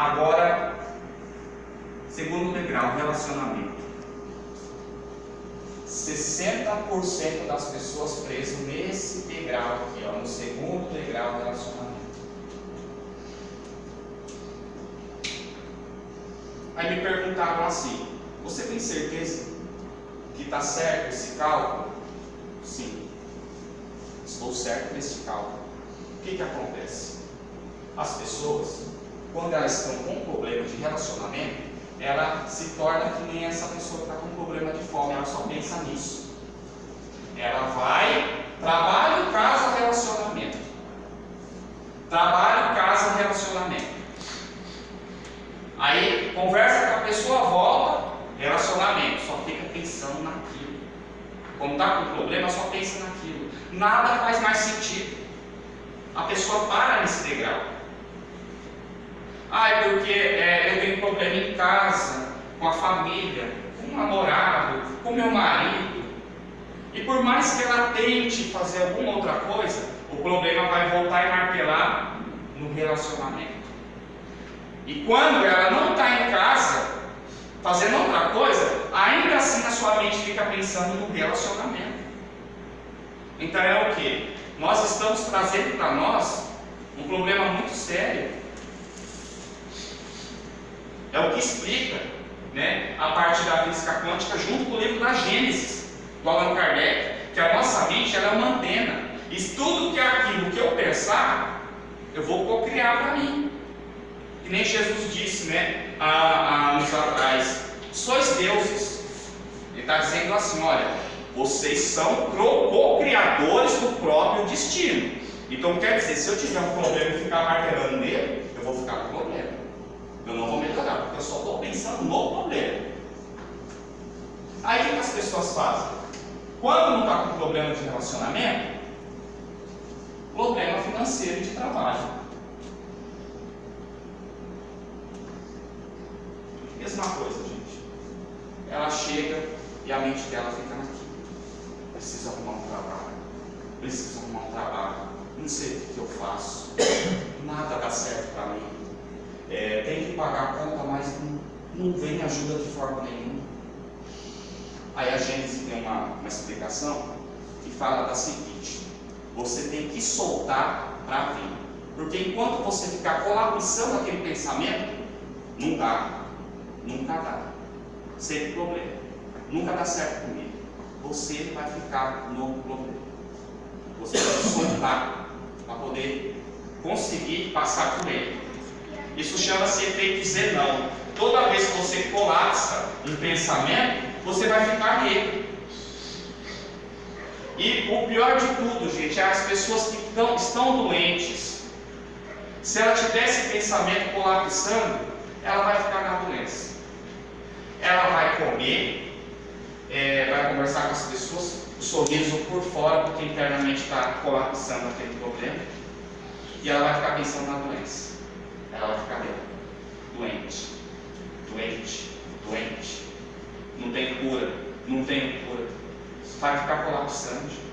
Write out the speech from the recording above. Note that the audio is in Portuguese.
Agora, segundo degrau, relacionamento. 60% das pessoas presas nesse degrau aqui, ó, no segundo degrau relacionamento. Aí me perguntaram assim: você tem certeza que está certo esse cálculo? Sim, estou certo nesse cálculo. O que, que acontece? As pessoas, quando elas estão com um problema de relacionamento, ela se torna que nem essa pessoa que está com problema de fome, ela só pensa nisso. Ela vai, trabalho, casa, relacionamento. Trabalho, casa, relacionamento. Aí conversa com a pessoa, volta, relacionamento, só fica pensando naquilo. Quando está com problema, só pensa naquilo. Nada faz mais sentido. A pessoa para nesse degrau. É porque é, eu tenho problema em casa, com a família, com o namorado, com meu marido. E por mais que ela tente fazer alguma outra coisa, o problema vai voltar e martelar no relacionamento. E quando ela não está em casa, fazendo outra coisa, ainda assim a sua mente fica pensando no relacionamento. Então é o que? Nós estamos trazendo para nós um problema muito sério é o que explica né, a parte da física quântica junto com o livro da Gênesis, do Allan Kardec, que a nossa mente ela é uma antena. E tudo que é aquilo que eu pensar, eu vou cocriar para mim. Que nem Jesus disse, né, há, anos atrás, sois deuses. Ele está dizendo assim, olha, vocês são co-criadores do próprio destino. Então quer dizer, se eu tiver um problema e ficar martelando nele, eu vou ficar com problema. Eu não vou melhorar, porque eu só estou pensando no problema. Aí o que, as pessoas fazem? Quando não está com problema de relacionamento, problema financeiro e de trabalho. Mesma coisa, gente. Ela chega e a mente dela fica naquilo. Preciso arrumar um trabalho. Preciso arrumar um trabalho. Não sei o que eu faço. Nada dá certo para mim é, tem que pagar a conta, mas não, não vem ajuda de forma nenhuma. Aí a Gênesis tem uma, uma explicação que fala da seguinte: você tem que soltar para vir. Porque enquanto você ficar colapsando aquele pensamento, não dá, nunca dá. Sempre problema. Nunca dá certo comigo. Você vai ficar no problema. Você que soltar para poder conseguir passar por ele. Isso chama-se efeito Zenão. Toda vez que você colapsa um pensamento, você vai ficar nele. E o pior de tudo, gente, é as pessoas que estão, estão doentes. Se ela tiver esse pensamento colapsando, ela vai ficar na doença. Ela vai comer, é, vai conversar com as pessoas, o sorriso por fora, porque internamente está colapsando aquele problema. E ela vai ficar pensando na doença ela vai ficar doente, doente, doente. Não tem cura, não tem cura. Vai ficar colapsando.